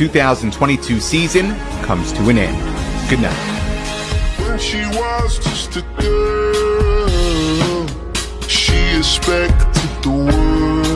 2022 season comes to an end. Good night.